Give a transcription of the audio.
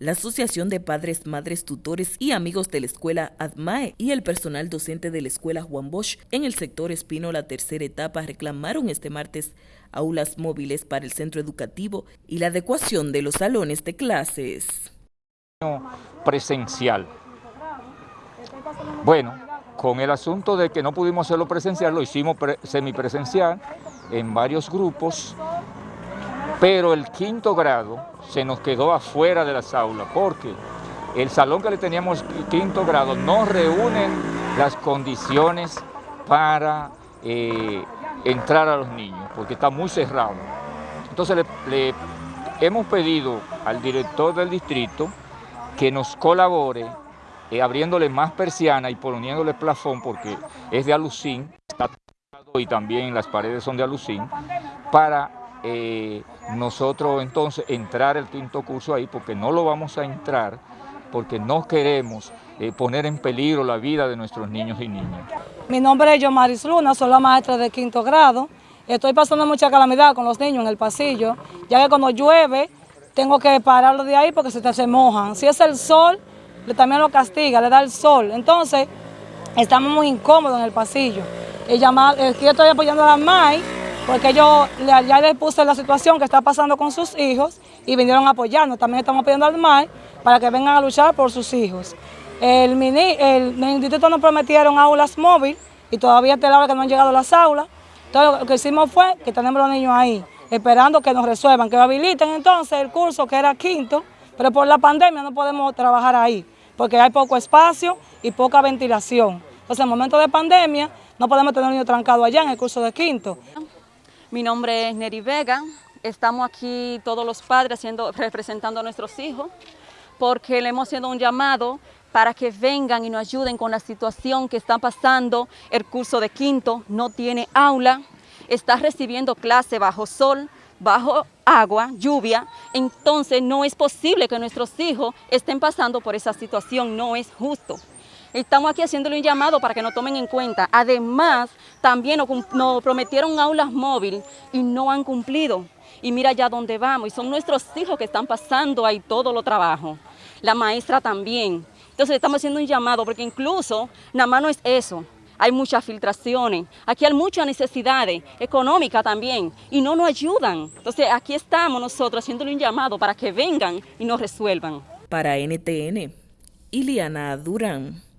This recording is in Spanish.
La Asociación de Padres, Madres, Tutores y Amigos de la Escuela ADMAE y el personal docente de la Escuela Juan Bosch en el sector Espino La Tercera Etapa reclamaron este martes aulas móviles para el centro educativo y la adecuación de los salones de clases. Presencial. Bueno, con el asunto de que no pudimos hacerlo presencial, lo hicimos semipresencial en varios grupos pero el quinto grado se nos quedó afuera de las aulas porque el salón que le teníamos quinto grado no reúne las condiciones para eh, entrar a los niños, porque está muy cerrado. Entonces le, hemos pedido al director del distrito que nos colabore eh, abriéndole más persiana y poniéndole plafón, porque es de alucín, y también las paredes son de alucín, para eh, nosotros entonces entrar el quinto curso ahí, porque no lo vamos a entrar, porque no queremos eh, poner en peligro la vida de nuestros niños y niñas. Mi nombre es Yomaris Luna, soy la maestra de quinto grado. Estoy pasando mucha calamidad con los niños en el pasillo, ya que cuando llueve tengo que pararlo de ahí porque se, se mojan. Si es el sol, también lo castiga, le da el sol. Entonces, estamos muy incómodos en el pasillo. Llamar, yo estoy apoyando a la MAI porque yo ya les puse la situación que está pasando con sus hijos y vinieron a apoyarnos. También estamos pidiendo al MAI para que vengan a luchar por sus hijos. El, mini, el, instituto nos prometieron aulas móviles y todavía hasta la hora que no han llegado las aulas. Entonces lo que hicimos fue que tenemos los niños ahí, esperando que nos resuelvan, que habiliten entonces el curso que era quinto, pero por la pandemia no podemos trabajar ahí, porque hay poco espacio y poca ventilación. Entonces en momento de pandemia no podemos tener niños trancados allá en el curso de quinto. Mi nombre es Neri Vega, estamos aquí todos los padres haciendo, representando a nuestros hijos porque le hemos hecho un llamado para que vengan y nos ayuden con la situación que está pasando. El curso de quinto no tiene aula, está recibiendo clase bajo sol, bajo agua, lluvia, entonces no es posible que nuestros hijos estén pasando por esa situación, no es justo. Estamos aquí haciéndole un llamado para que nos tomen en cuenta. Además, también nos, prometieron aulas móviles y no han cumplido. Y mira ya dónde vamos. Y son nuestros hijos que están pasando ahí todo lo trabajo. La maestra también. Entonces estamos haciendo un llamado porque incluso nada más no es eso. Hay muchas filtraciones, aquí hay muchas necesidades económicas también y no nos ayudan. Entonces aquí estamos nosotros haciéndole un llamado para que vengan y nos resuelvan. Para NTN, Iliana Durán.